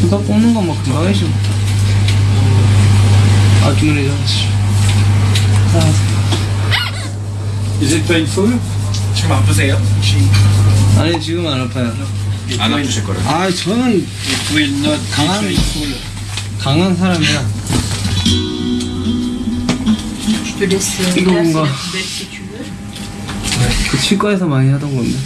제가 뽑는 건 뭐 금방 해줘 아 주문해 잡았어. 아. Is it painful? 지금 아프세요? 혹시? 아니 지금 안 아파요. 안 아프실 거예요. 아 저는 강한- 강한 사람이라. 이거 뭔가. 네, 그 치과에서 많이 하던 건데.